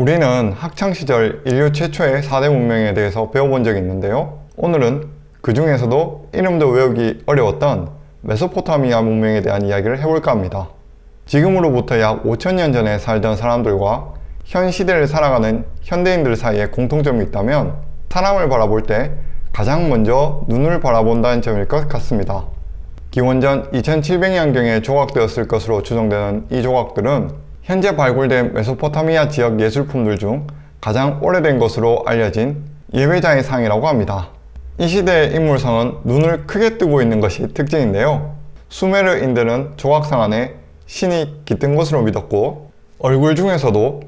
우리는 학창시절 인류 최초의 4대 문명에 대해서 배워본 적이 있는데요. 오늘은 그 중에서도 이름도 외우기 어려웠던 메소포타미아 문명에 대한 이야기를 해볼까 합니다. 지금으로부터 약 5천년 전에 살던 사람들과 현 시대를 살아가는 현대인들 사이에 공통점이 있다면 사람을 바라볼 때 가장 먼저 눈을 바라본다는 점일 것 같습니다. 기원전 2700년경에 조각되었을 것으로 추정되는 이 조각들은 현재 발굴된 메소포타미아 지역 예술품들 중 가장 오래된 것으로 알려진 예배자의 상이라고 합니다. 이 시대의 인물상은 눈을 크게 뜨고 있는 것이 특징인데요. 수메르인들은 조각상 안에 신이 깃든 것으로 믿었고 얼굴 중에서도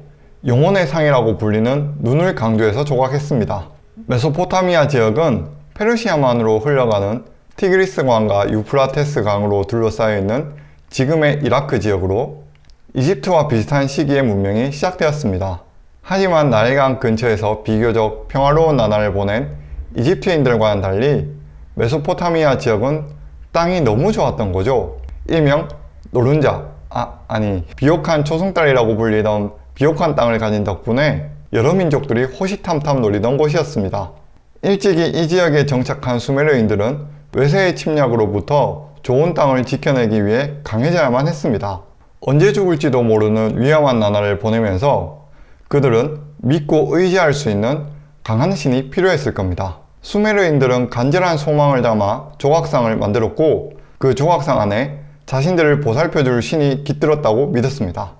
영혼의 상이라고 불리는 눈을 강조해서 조각했습니다. 메소포타미아 지역은 페르시아만으로 흘러가는 티그리스 강과 유프라테스 강으로 둘러싸여 있는 지금의 이라크 지역으로 이집트와 비슷한 시기의 문명이 시작되었습니다. 하지만 나일강 근처에서 비교적 평화로운 나날을 보낸 이집트인들과는 달리 메소포타미아 지역은 땅이 너무 좋았던 거죠. 일명 노른자, 아, 아니 비옥한 초승달이라고 불리던 비옥한 땅을 가진 덕분에 여러 민족들이 호시탐탐 노리던 곳이었습니다. 일찍이 이 지역에 정착한 수메르인들은 외세의 침략으로부터 좋은 땅을 지켜내기 위해 강해져야만 했습니다. 언제 죽을지도 모르는 위험한 나날을 보내면서 그들은 믿고 의지할 수 있는 강한 신이 필요했을 겁니다. 수메르인들은 간절한 소망을 담아 조각상을 만들었고 그 조각상 안에 자신들을 보살펴줄 신이 깃들었다고 믿었습니다.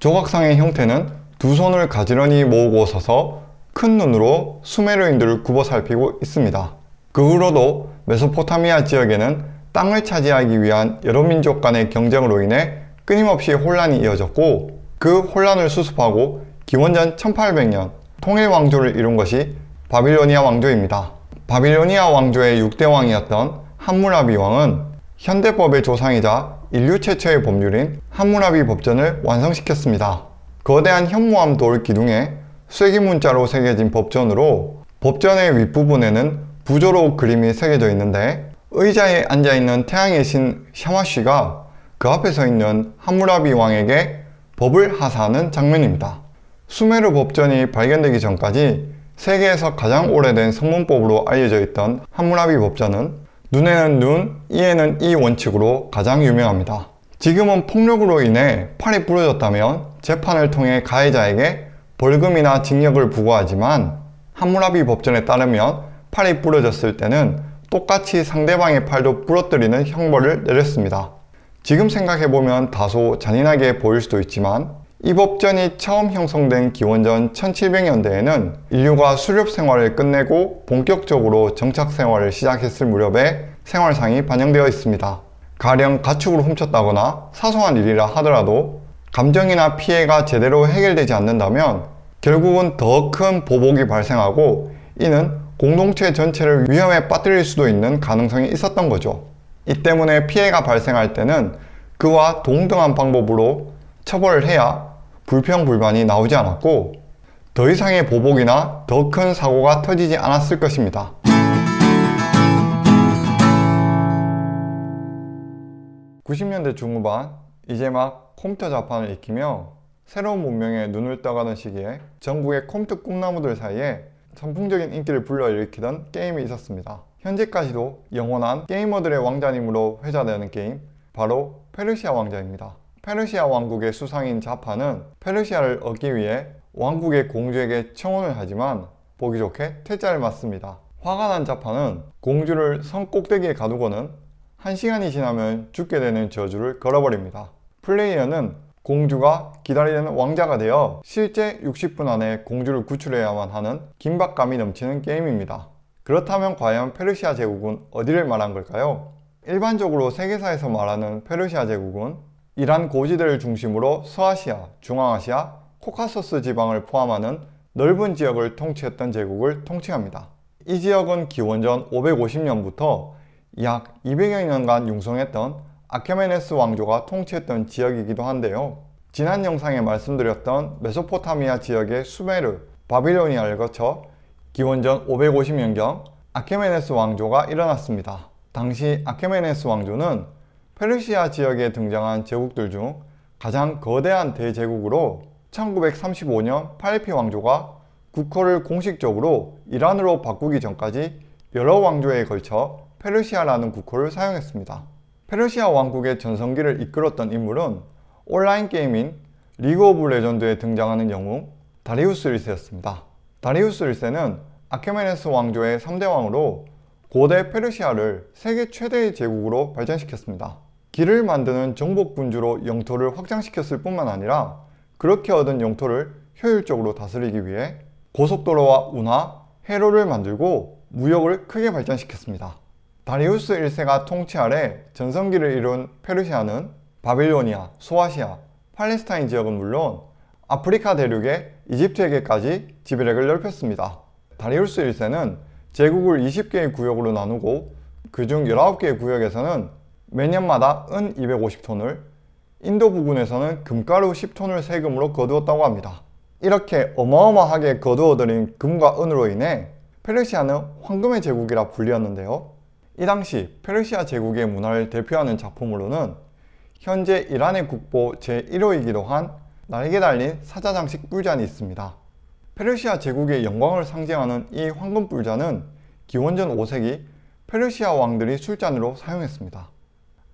조각상의 형태는 두 손을 가지런히 모으고 서서 큰 눈으로 수메르인들을 굽어 살피고 있습니다. 그 후로도 메소포타미아 지역에는 땅을 차지하기 위한 여러 민족 간의 경쟁으로 인해 끊임없이 혼란이 이어졌고 그 혼란을 수습하고 기원전 1800년 통일 왕조를 이룬 것이 바빌로니아 왕조입니다. 바빌로니아 왕조의 6대 왕이었던 함무라비 왕은 현대법의 조상이자 인류 최초의 법률인 함무라비 법전을 완성시켰습니다. 거대한 현무암 돌 기둥에 쐐기 문자로 새겨진 법전으로 법전의 윗부분에는 부조로 그림이 새겨져 있는데 의자에 앉아있는 태양의 신 샤마쉬가 그 앞에 서 있는 함무라비 왕에게 법을 하사하는 장면입니다. 수메르 법전이 발견되기 전까지 세계에서 가장 오래된 성문법으로 알려져 있던 함무라비 법전은 눈에는 눈, 이에는 이 원칙으로 가장 유명합니다. 지금은 폭력으로 인해 팔이 부러졌다면 재판을 통해 가해자에게 벌금이나 징역을 부과하지만 함무라비 법전에 따르면 팔이 부러졌을 때는 똑같이 상대방의 팔도 부러뜨리는 형벌을 내렸습니다. 지금 생각해보면 다소 잔인하게 보일 수도 있지만 이 법전이 처음 형성된 기원전 1700년대에는 인류가 수렵 생활을 끝내고 본격적으로 정착 생활을 시작했을 무렵에 생활상이 반영되어 있습니다. 가령 가축을 훔쳤다거나 사소한 일이라 하더라도 감정이나 피해가 제대로 해결되지 않는다면 결국은 더 큰 보복이 발생하고 이는 공동체 전체를 위험에 빠뜨릴 수도 있는 가능성이 있었던 거죠. 이 때문에 피해가 발생할 때는 그와 동등한 방법으로 처벌을 해야 불평불만이 나오지 않았고 더 이상의 보복이나 더 큰 사고가 터지지 않았을 것입니다. (90년대) 중후반 이제 막 컴퓨터 자판을 익히며 새로운 문명에 눈을 떠가던 시기에 전국의 컴퓨터 꿈나무들 사이에 선풍적인 인기를 불러일으키던 게임이 있었습니다. 현재까지도 영원한 게이머들의 왕자님으로 회자되는 게임 바로 페르시아 왕자입니다. 페르시아 왕국의 수상인 자파는 페르시아를 얻기 위해 왕국의 공주에게 청혼을 하지만 보기 좋게 퇴짜를 맞습니다. 화가 난 자파는 공주를 성 꼭대기에 가두고는 1시간이 지나면 죽게 되는 저주를 걸어버립니다. 플레이어는 공주가 기다리는 왕자가 되어 실제 60분 안에 공주를 구출해야만 하는 긴박감이 넘치는 게임입니다. 그렇다면 과연 페르시아 제국은 어디를 말한 걸까요? 일반적으로 세계사에서 말하는 페르시아 제국은 이란 고지대를 중심으로 서아시아, 중앙아시아, 코카소스 지방을 포함하는 넓은 지역을 통치했던 제국을 통치합니다. 이 지역은 기원전 550년부터 약 200여 년간 융성했던 아케메네스 왕조가 통치했던 지역이기도 한데요. 지난 영상에 말씀드렸던 메소포타미아 지역의 수메르, 바빌로니아를 거쳐 기원전 550년경 아케메네스 왕조가 일어났습니다. 당시 아케메네스 왕조는 페르시아 지역에 등장한 제국들 중 가장 거대한 대제국으로 1935년 파일피 왕조가 국호를 공식적으로 이란으로 바꾸기 전까지 여러 왕조에 걸쳐 페르시아라는 국호를 사용했습니다. 페르시아 왕국의 전성기를 이끌었던 인물은 온라인 게임인 리그 오브 레전드에 등장하는 영웅 다리우스 1세였습니다. 다리우스 1세는 아케메네스 왕조의 3대 왕으로 고대 페르시아를 세계 최대의 제국으로 발전시켰습니다. 길을 만드는 정복군주로 영토를 확장시켰을 뿐만 아니라 그렇게 얻은 영토를 효율적으로 다스리기 위해 고속도로와 운하, 해로를 만들고 무역을 크게 발전시켰습니다. 다리우스 1세가 통치 아래 전성기를 이룬 페르시아는 바빌로니아, 소아시아, 팔레스타인 지역은 물론 아프리카 대륙의 이집트에게까지 지배력을 넓혔습니다. 다리우스 1세는 제국을 20개의 구역으로 나누고 그중 19개의 구역에서는 매년마다 은 250톤을 인도 부근에서는 금가루 10톤을 세금으로 거두었다고 합니다. 이렇게 어마어마하게 거두어들인 금과 은으로 인해 페르시아는 황금의 제국이라 불리었는데요. 이 당시 페르시아 제국의 문화를 대표하는 작품으로는 현재 이란의 국보 제1호이기도 한 날개 달린 사자장식 뿔잔이 있습니다. 페르시아 제국의 영광을 상징하는 이 황금 뿔잔은 기원전 5세기 페르시아 왕들이 술잔으로 사용했습니다.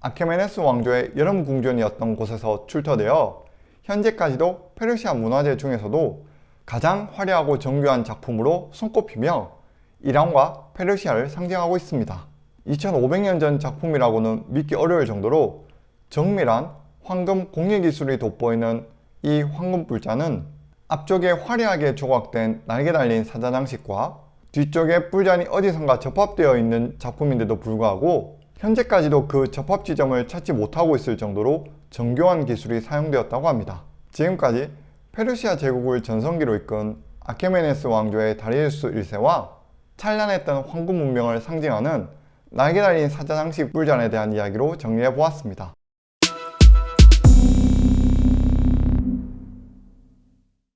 아케메네스 왕조의 여름 궁전이었던 곳에서 출토되어 현재까지도 페르시아 문화재 중에서도 가장 화려하고 정교한 작품으로 손꼽히며 이란과 페르시아를 상징하고 있습니다. 2500년 전 작품이라고는 믿기 어려울 정도로 정밀한 황금 공예 기술이 돋보이는 이 황금 뿔잔은 앞쪽에 화려하게 조각된 날개 달린 사자장식과 뒤쪽에 뿔잔이 어디선가 접합되어 있는 작품인데도 불구하고 현재까지도 그 접합 지점을 찾지 못하고 있을 정도로 정교한 기술이 사용되었다고 합니다. 지금까지 페르시아 제국을 전성기로 이끈 아케메네스 왕조의 다리우스 1세와 찬란했던 황금 문명을 상징하는 날개 달린 사자장식 뿔잔에 대한 이야기로 정리해 보았습니다.